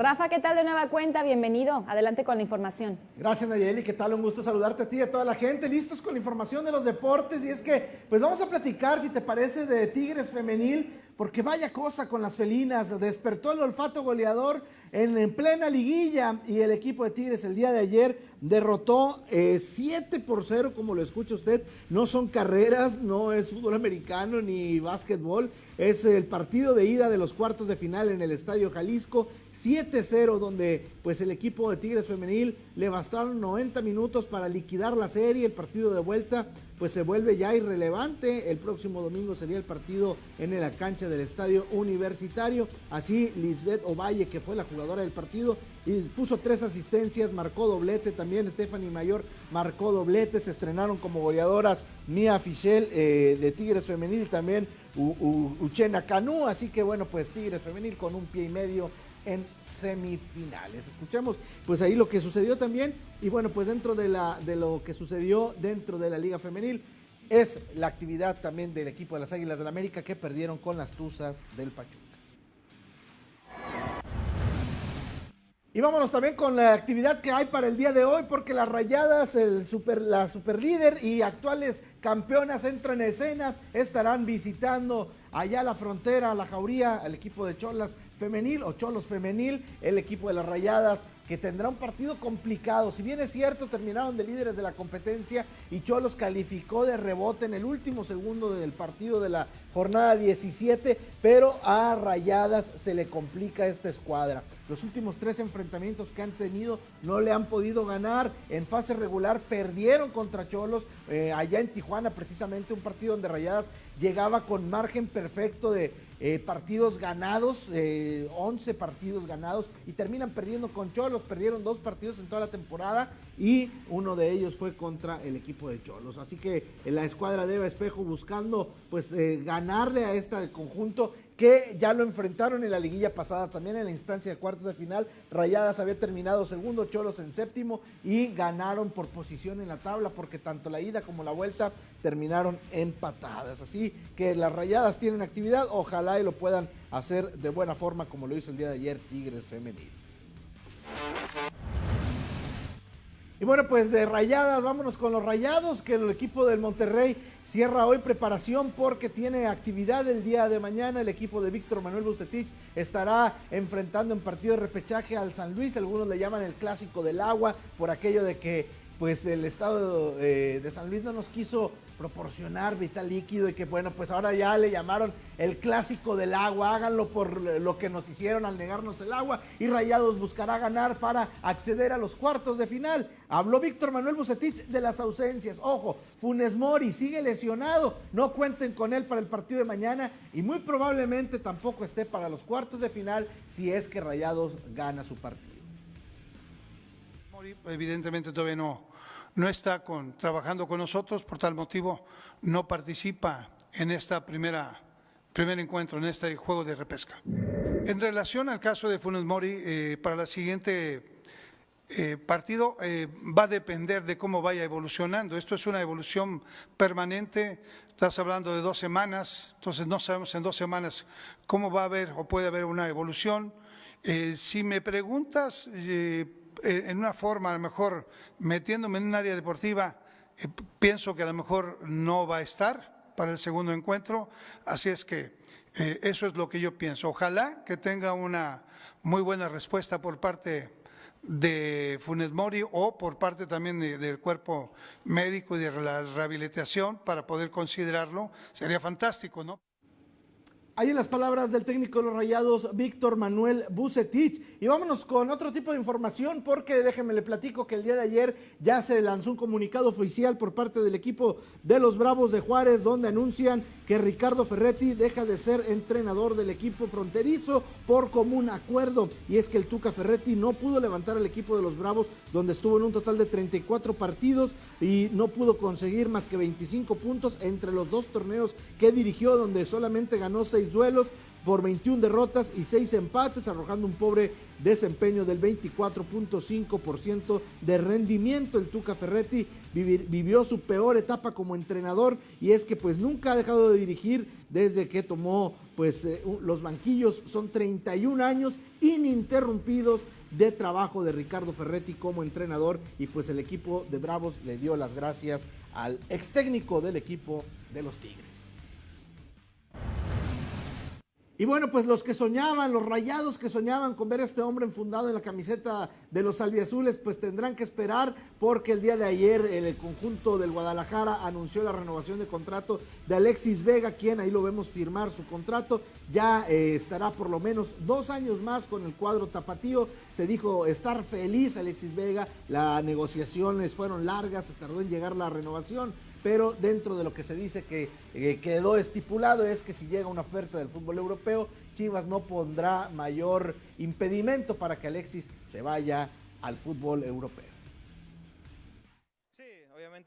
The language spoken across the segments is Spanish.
Rafa, ¿qué tal de nueva cuenta? Bienvenido. Adelante con la información. Gracias, Nayeli. ¿Qué tal? Un gusto saludarte a ti y a toda la gente. Listos con la información de los deportes. Y es que, pues vamos a platicar, si te parece, de Tigres Femenil, porque vaya cosa con las felinas. Despertó el olfato goleador en, plena liguilla y el equipo de Tigres el día de ayer derrotó 7 eh, por 0, como lo escucha usted. No son carreras, no es fútbol americano ni básquetbol. Es el partido de ida de los cuartos de final en el Estadio Jalisco. 7-0, donde pues el equipo de Tigres Femenil le bastaron 90 minutos para liquidar la serie. El partido de vuelta pues se vuelve ya irrelevante. El próximo domingo sería el partido en la cancha del Estadio Universitario. Así Lisbeth Ovalle, que fue la jugadora del partido, y puso tres asistencias, marcó doblete también. Stephanie Mayor marcó doblete. Se estrenaron como goleadoras Mia Fischel eh, de Tigres Femenil y también Uchena Canú. Así que bueno, pues Tigres Femenil con un pie y medio en semifinales. Escuchemos pues ahí lo que sucedió también y bueno, pues dentro de, la, de lo que sucedió dentro de la Liga Femenil es la actividad también del equipo de las Águilas del la América que perdieron con las Tuzas del Pachuca. Y vámonos también con la actividad que hay para el día de hoy, porque las rayadas, el super, la superlíder y actuales campeonas entran en escena, estarán visitando allá la frontera, la jauría, al equipo de Cholas femenil o Cholos femenil, el equipo de las rayadas que tendrá un partido complicado. Si bien es cierto, terminaron de líderes de la competencia y Cholos calificó de rebote en el último segundo del partido de la jornada 17, pero a Rayadas se le complica esta escuadra. Los últimos tres enfrentamientos que han tenido no le han podido ganar. En fase regular perdieron contra Cholos eh, allá en Tijuana, precisamente un partido donde Rayadas llegaba con margen perfecto de eh, partidos ganados, 11 eh, partidos ganados y terminan perdiendo con Cholos. Perdieron dos partidos en toda la temporada y uno de ellos fue contra el equipo de Cholos. Así que la escuadra de Eva Espejo buscando pues eh, ganarle a este conjunto que ya lo enfrentaron en la liguilla pasada, también en la instancia de cuartos de final. Rayadas había terminado segundo, Cholos en séptimo y ganaron por posición en la tabla porque tanto la ida como la vuelta terminaron empatadas. Así que las Rayadas tienen actividad, ojalá y lo puedan hacer de buena forma como lo hizo el día de ayer Tigres Femenil. Y bueno, pues de rayadas, vámonos con los rayados, que el equipo del Monterrey cierra hoy preparación porque tiene actividad el día de mañana. El equipo de Víctor Manuel Bucetich estará enfrentando en partido de repechaje al San Luis. Algunos le llaman el clásico del agua por aquello de que pues el estado eh, de San Luis no nos quiso proporcionar vital líquido y que bueno, pues ahora ya le llamaron el clásico del agua, háganlo por lo que nos hicieron al negarnos el agua y Rayados buscará ganar para acceder a los cuartos de final. Habló Víctor Manuel Bucetich de las ausencias. Ojo, Funes Mori sigue lesionado, no cuenten con él para el partido de mañana y muy probablemente tampoco esté para los cuartos de final si es que Rayados gana su partido. Evidentemente todavía no no está trabajando con nosotros, por tal motivo no participa en esta primera primer encuentro, en este juego de repesca. En relación al caso de Funes Mori, eh, para la siguiente eh, partido eh, va a depender de cómo vaya evolucionando. Esto es una evolución permanente, estás hablando de dos semanas, entonces no sabemos en dos semanas cómo va a haber o puede haber una evolución. si me preguntas eh, en una forma, a lo mejor metiéndome en un área deportiva, eh, pienso que a lo mejor no va a estar para el segundo encuentro, así es que eh, eso es lo que yo pienso. Ojalá que tenga una muy buena respuesta por parte de Funes Mori o por parte también del cuerpo médico y de la rehabilitación para poder considerarlo, sería fantástico, ¿no? Ahí en las palabras del técnico de los Rayados, Víctor Manuel Bucetich. Y vámonos con otro tipo de información porque déjenme le platico que el día de ayer ya se lanzó un comunicado oficial por parte del equipo de los Bravos de Juárez donde anuncian que Ricardo Ferretti deja de ser entrenador del equipo fronterizo por común acuerdo. Y es que el Tuca Ferretti no pudo levantar al equipo de los Bravos donde estuvo en un total de 34 partidos y no pudo conseguir más que 25 puntos entre los dos torneos que dirigió donde solamente ganó 6 duelos por 21 derrotas y 6 empates, arrojando un pobre desempeño del 24.5% de rendimiento. El Tuca Ferretti vivió su peor etapa como entrenador y es que pues nunca ha dejado de dirigir desde que tomó pues eh, los banquillos. Son 31 años ininterrumpidos de trabajo de Ricardo Ferretti como entrenador y pues el equipo de Bravos le dio las gracias al ex técnico del equipo de los Tigres. Y bueno, pues los que soñaban, los rayados que soñaban con ver a este hombre enfundado en la camiseta de los albiazules, pues tendrán que esperar porque el día de ayer el conjunto del Guadalajara anunció la renovación de contrato de Alexis Vega, quien ahí lo vemos firmar su contrato, ya eh, estará por lo menos dos años más con el cuadro tapatío. Se dijo estar feliz Alexis Vega, las negociaciones fueron largas, se tardó en llegar la renovación pero dentro de lo que se dice que eh, quedó estipulado es que si llega una oferta del fútbol europeo, Chivas no pondrá mayor impedimento para que Alexis se vaya al fútbol europeo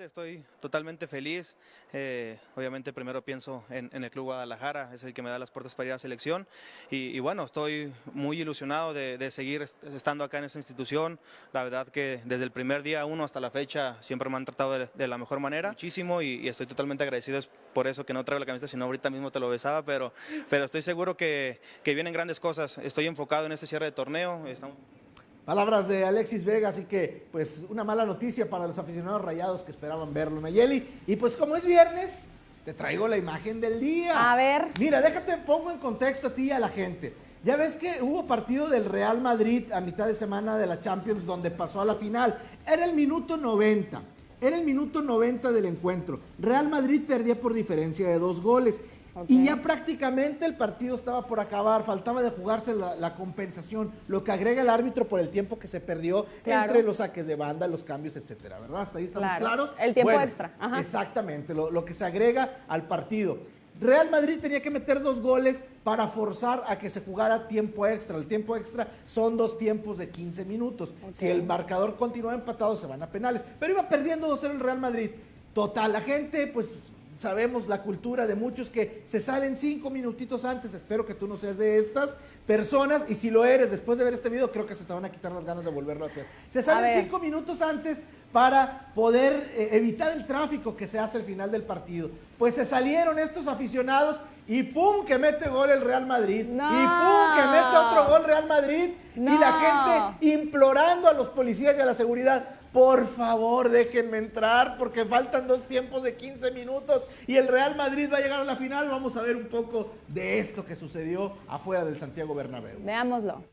estoy totalmente feliz. Eh, obviamente primero pienso en, el Club Guadalajara, es el que me da las puertas para ir a la selección. Y, bueno, estoy muy ilusionado de, seguir estando acá en esta institución. La verdad que desde el primer día uno hasta la fecha siempre me han tratado de, la mejor manera. Muchísimo y, estoy totalmente agradecido. Es por eso que no traigo la camiseta, sino ahorita mismo te lo besaba, pero, pero estoy seguro que, que vienen grandes cosas. Estoy enfocado en este cierre de torneo. Estamos... Palabras de Alexis Vega, así que pues una mala noticia para los aficionados rayados que esperaban verlo, Nayeli. Y pues como es viernes, te traigo la imagen del día. A ver. Mira, déjate, pongo en contexto a ti y a la gente. Ya ves que hubo partido del Real Madrid a mitad de semana de la Champions donde pasó a la final. Era el minuto 90. Era el minuto 90 del encuentro. Real Madrid perdía por diferencia de dos goles. Y ya prácticamente el partido estaba por acabar, faltaba de jugarse la, compensación, lo que agrega el árbitro por el tiempo que se perdió entre los saques de banda, los cambios, etcétera, ¿verdad? Hasta ahí estamos claros. El tiempo extra. Exactamente, lo, lo que se agrega al partido. Real Madrid tenía que meter dos goles para forzar a que se jugara tiempo extra. El tiempo extra son dos tiempos de 15 minutos. Si el marcador continúa empatado, se van a penales. Pero iba perdiendo 2-0 el Real Madrid. Total, la gente pues sabemos la cultura de muchos que se salen cinco minutitos antes. Espero que tú no seas de estas personas. Y si lo eres, después de ver este video, creo que se te van a quitar las ganas de volverlo a hacer. Se salen cinco minutos antes para poder eh, evitar el tráfico que se hace al final del partido. Pues se salieron estos aficionados y ¡pum! que mete gol el Real Madrid. Y ¡pum! que mete otro gol Real Madrid. Y la gente implorando a los policías y a la seguridad por favor, déjenme entrar porque faltan dos tiempos de 15 minutos y el Real Madrid va a llegar a la final. Vamos a ver un poco de esto que sucedió afuera del Santiago Bernabéu. Veámoslo.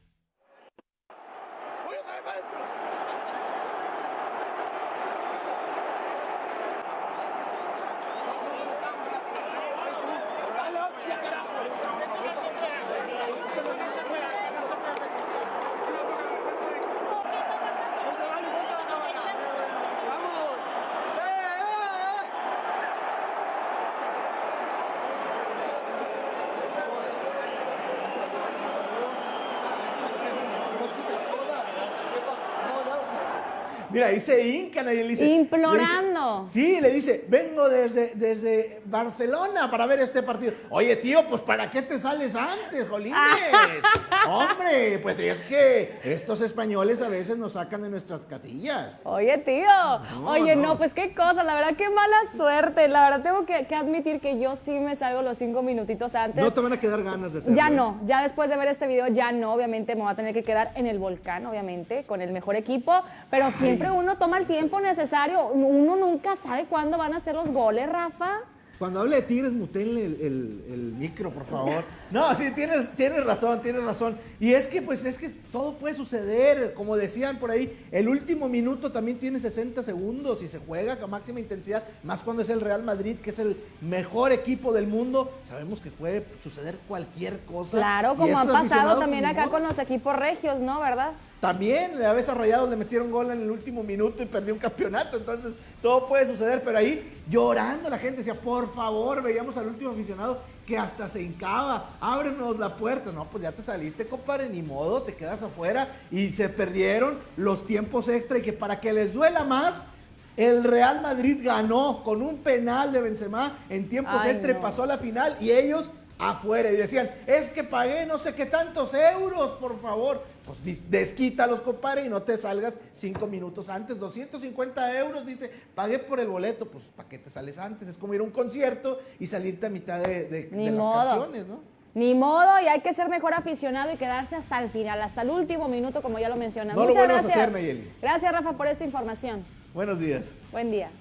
Mira, se hincan y le dice. Implorando. Sí, le dice, vengo desde, desde Barcelona para ver este partido. Oye, tío, pues ¿para qué te sales antes, Jolines? Hombre, pues es que estos españoles a veces nos sacan de nuestras catillas. Oye, tío. Oye, no. pues qué cosa, la verdad, qué mala suerte. La verdad, tengo que, admitir que yo sí me salgo los cinco minutitos antes. No te van a quedar ganas de hacerlo. Ya no, ya después de ver este video, ya no. Obviamente me voy a tener que quedar en el volcán, obviamente, con el mejor equipo, pero siempre siempre uno toma el tiempo necesario. Uno nunca sabe cuándo van a ser los goles, Rafa. Cuando hable de Tigres, mutenle el, micro, por favor. No, sí, tienes, tienes razón, tienes razón. Y es que, pues, es que todo puede suceder. Como decían por ahí, el último minuto también tiene 60 segundos y se juega con máxima intensidad. Más cuando es el Real Madrid, que es el mejor equipo del mundo. Sabemos que puede suceder cualquier cosa. Claro, como ha pasado también acá con los equipos regios, ¿no? ¿Verdad? También a veces Rayados le metieron gol en el último minuto y perdió un campeonato. Entonces, todo puede suceder. Pero ahí llorando la gente decía, por favor, veíamos al último aficionado que hasta se hincaba, ábrenos la puerta. No, pues ya te saliste, compadre, ni modo, te quedas afuera. Y se perdieron los tiempos extra y que para que les duela más, el Real Madrid ganó con un penal de Benzema en tiempos extra y pasó a la final y ellos afuera y decían, es que pagué no sé qué tantos euros, por favor. Pues desquítalos, compadre, y no te salgas cinco minutos antes. 250 euros, dice, pagué por el boleto. Pues, ¿para qué te sales antes? Es como ir a un concierto y salirte a mitad de, de- Ni de las canciones, ¿no? Ni modo, y hay que ser mejor aficionado y quedarse hasta el final, hasta el último minuto, como ya lo mencionas. No lo Muchas a gracias. hacer, Nayeli. Gracias, Rafa, por esta información. Buenos días. Buen día.